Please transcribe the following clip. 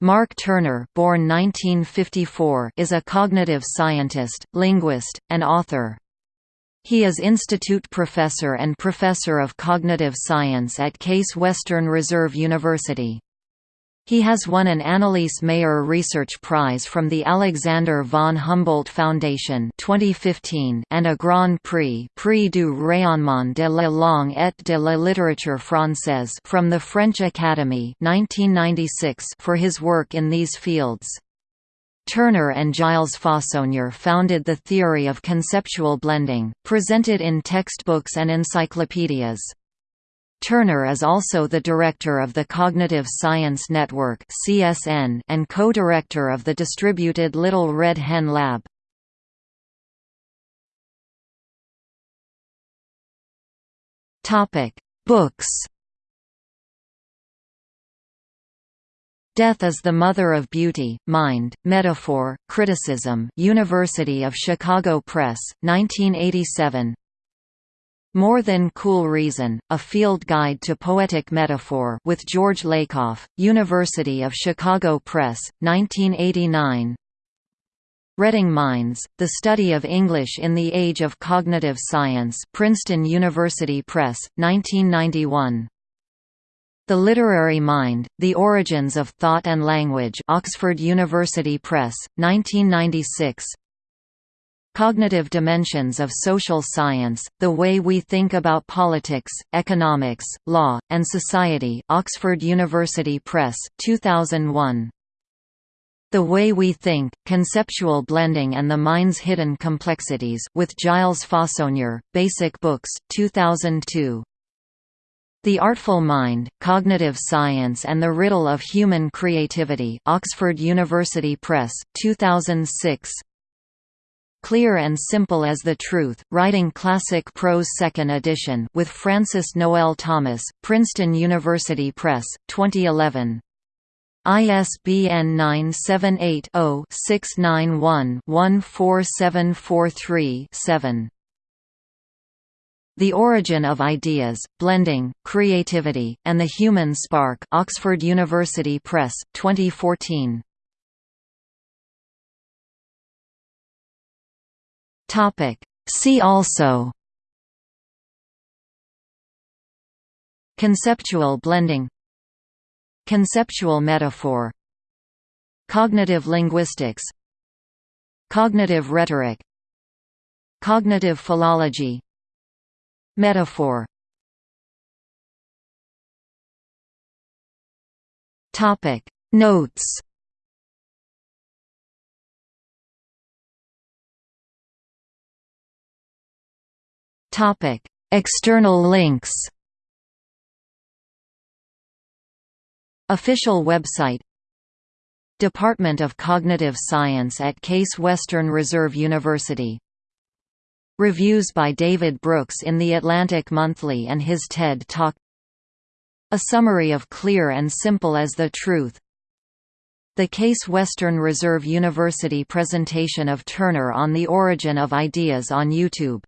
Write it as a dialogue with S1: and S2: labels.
S1: Mark Turner born 1954 is a cognitive scientist, linguist, and author. He is Institute Professor and Professor of Cognitive Science at Case Western Reserve University. He has won an Anneliese Maier Research Prize from the Alexander von Humboldt Foundation 2015 and a Grand Prix Prix du rayonnement de la langue et de la littérature française from the French Academy 1996 for his work in these fields. Turner and Gilles Fauconnier founded the theory of conceptual blending, presented in textbooks and encyclopedias. Turner is also the director of the Cognitive Science Network (CSN) and co-director of the distributed Little Red Hen Lab. Topic: Books. Death is the Mother of Beauty, Mind, Metaphor, Criticism University of Chicago Press, 1987 more Than Cool Reason, A Field Guide to Poetic Metaphor with George Lakoff, University of Chicago Press, 1989 Reading Minds, The Study of English in the Age of Cognitive Science Princeton University Press, 1991 The Literary Mind, The Origins of Thought and Language Oxford University Press, 1996 Cognitive Dimensions of Social Science, The Way We Think About Politics, Economics, Law, and Society Oxford University Press, 2001. The Way We Think, Conceptual Blending and the Mind's Hidden Complexities with Gilles Fauconnier, Basic Books, 2002. The Artful Mind, Cognitive Science and the Riddle of Human Creativity Oxford University Press, 2006 Clear and Simple as the Truth, Writing Classic Prose 2nd edition with Francis Noel Thomas, Princeton University Press, 2011. ISBN 978-0-691-14743-7. The Origin of Ideas, Blending, Creativity, and the Human Spark Oxford University Press, 2014. Topic. See also. Conceptual blending. Conceptual metaphor. Cognitive linguistics. Cognitive rhetoric. Cognitive philology. Metaphor. Notes External links. Official website. Department of Cognitive Science at Case Western Reserve University. Reviews by David Brooks in The Atlantic Monthly and his TED Talk. A summary of Clear and Simple as the Truth. The Case Western Reserve University presentation of Turner on the Origin of Ideas on YouTube